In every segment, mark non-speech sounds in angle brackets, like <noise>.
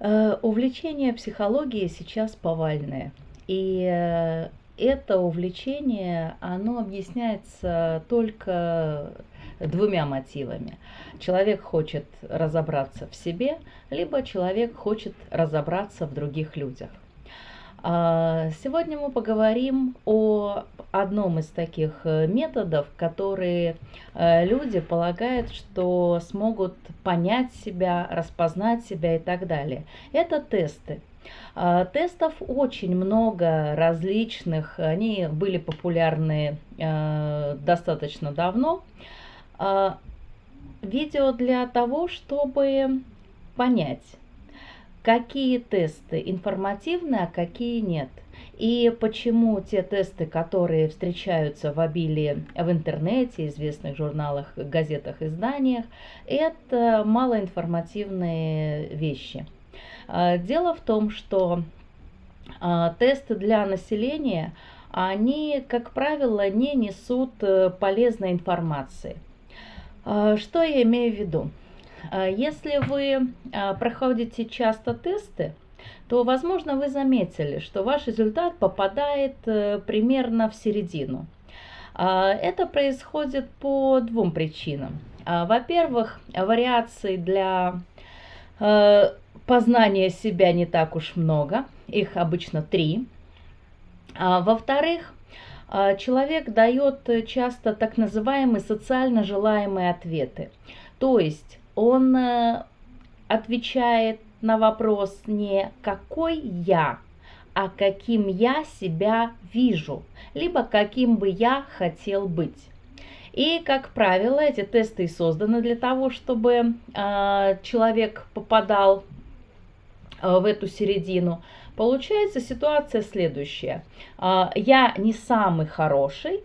Э, увлечение психологией сейчас повальное. И э, это увлечение, оно объясняется только двумя мотивами. Человек хочет разобраться в себе, либо человек хочет разобраться в других людях. А, сегодня мы поговорим о одном из таких э, методов, которые э, люди полагают, что смогут понять себя, распознать себя и так далее. Это тесты. А, тестов очень много различных, они были популярны э, достаточно давно. А, видео для того, чтобы понять, какие тесты информативны, а какие нет. И почему те тесты, которые встречаются в обилии в интернете, известных журналах, газетах, изданиях, это малоинформативные вещи. А, дело в том, что а, тесты для населения, они, как правило, не несут э, полезной информации. А, что я имею в виду? А, если вы а, проходите часто тесты, то, возможно, вы заметили, что ваш результат попадает э, примерно в середину. А, это происходит по двум причинам. Во-первых, вариаций для э, познания себя не так уж много, их обычно три. Во-вторых, человек дает часто так называемые социально желаемые ответы. То есть он э, отвечает на вопрос не «какой я?», а «каким я себя вижу?», либо «каким бы я хотел быть?». И, как правило, эти тесты и созданы для того, чтобы э, человек попадал э, в эту середину. Получается ситуация следующая. Э, я не самый хороший,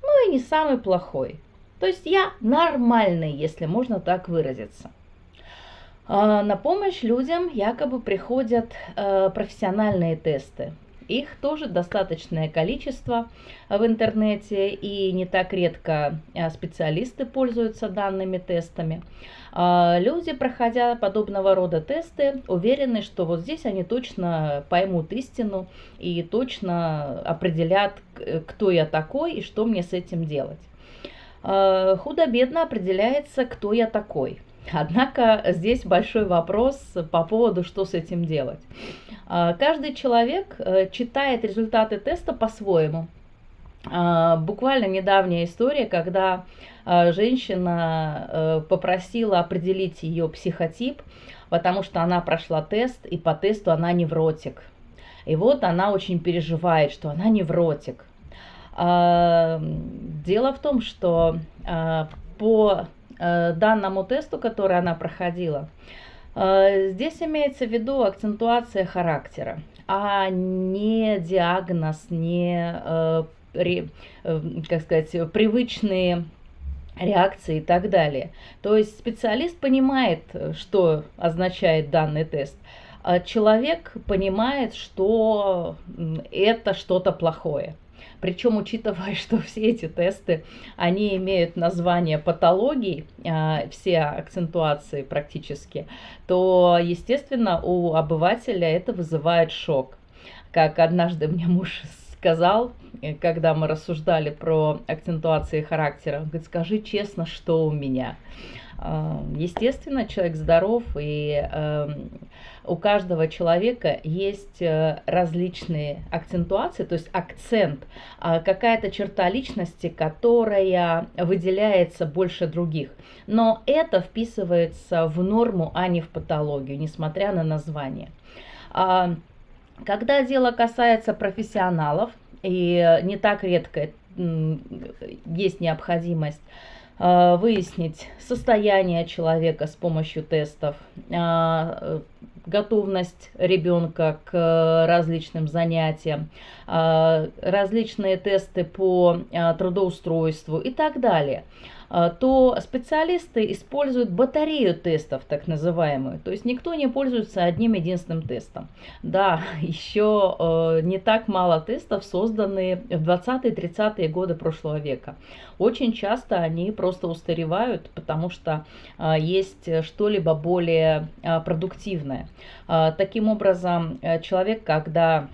но и не самый плохой. То есть я нормальный, если можно так выразиться. А, на помощь людям якобы приходят э, профессиональные тесты. Их тоже достаточное количество в интернете, и не так редко э, специалисты пользуются данными тестами. А, люди, проходя подобного рода тесты, уверены, что вот здесь они точно поймут истину и точно определят, кто я такой и что мне с этим делать. Э, худо-бедно определяется, кто я такой. Однако здесь большой вопрос по поводу, что с этим делать. Э, каждый человек э, читает результаты теста по-своему. Буквально недавняя история, когда женщина попросила определить ее психотип, потому что она прошла тест, и по тесту она невротик. И вот она очень переживает, что она невротик. Дело в том, что а, по а, данному тесту, который она проходила, здесь имеется в виду акцентуация характера, а не диагноз, не, как сказать, привычные реакции и так далее. То есть специалист понимает, что означает данный тест, а человек понимает, что это что-то плохое. Причем, учитывая, <laughs> что все эти тесты, они имеют название патологий, а, все акцентуации практически, то, естественно, у обывателя это вызывает шок. Как однажды мне муж сказал, э, когда мы рассуждали про акцентуации характера, он говорит, скажи честно, что у меня. А, естественно, человек здоров, и эм, у каждого человека есть э, различные акцентуации, то есть акцент, а, какая-то черта личности, которая выделяется больше других. Но это вписывается в норму, а не в патологию, несмотря на название. А, когда дело касается профессионалов, и не так редко есть необходимость выяснить состояние человека с помощью тестов, а, готовность ребенка к различным занятиям, различные тесты по трудоустройству и так далее. А, то специалисты используют батарею тестов, так называемую. То есть никто не пользуется одним единственным тестом. Да, <laughs> еще э, не так мало тестов созданы в 20-30-е годы прошлого века. Очень часто они просто устаревают, потому что э, есть что-либо более э, продуктивное. Таким образом, э, человек, когда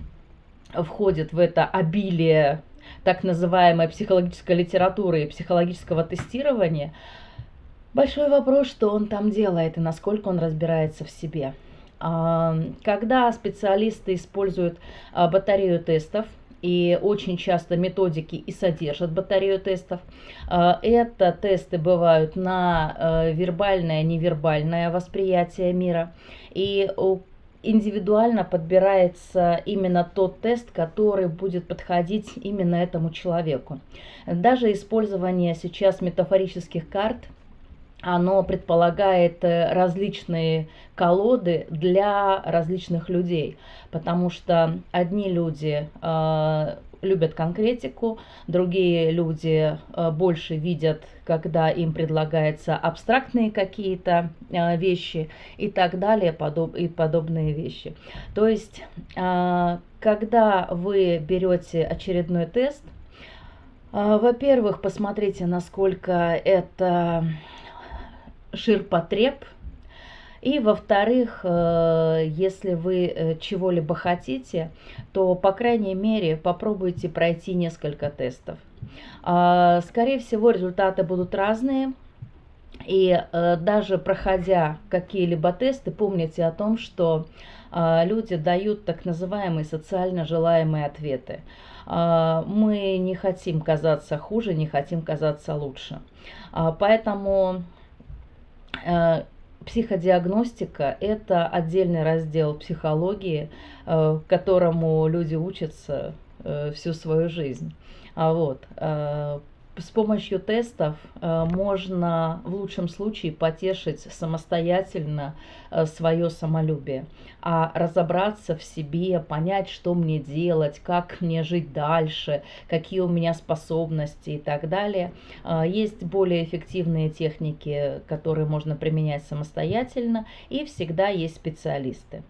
входит в это обилие так называемой психологической литературы и психологического тестирования, большой вопрос, что он там делает и насколько он разбирается в себе. А, когда специалисты используют а, батарею тестов, и очень часто методики и содержат батарею тестов. А, это тесты бывают на вербальное, невербальное восприятие мира. И индивидуально подбирается именно тот тест, который будет подходить именно этому человеку. Даже использование сейчас метафорических карт, оно предполагает э, различные колоды для различных людей, потому что одни люди э, любят конкретику, другие люди э, больше видят, когда им предлагаются абстрактные какие-то э, вещи и так далее, подоб, и подобные вещи. То есть, э, когда вы берете очередной тест, во-первых, посмотрите, насколько это ширпотреб, и во-вторых, э, если вы э, чего-либо хотите, то, по крайней мере, попробуйте пройти несколько тестов. А, скорее всего, результаты будут разные. И э, даже проходя какие-либо тесты, помните о том, что люди дают так называемые социально желаемые ответы. А, мы не хотим казаться хуже, не хотим казаться лучше. А, поэтому Психодиагностика – это отдельный раздел психологии, э, которому люди учатся э, всю свою жизнь. А вот, э, с помощью тестов э, можно в лучшем случае потешить самостоятельно э, свое самолюбие, а разобраться в себе, понять, что мне делать, как мне жить дальше, какие у меня способности и так далее. Э, есть более эффективные техники, которые можно применять самостоятельно, и всегда есть специалисты.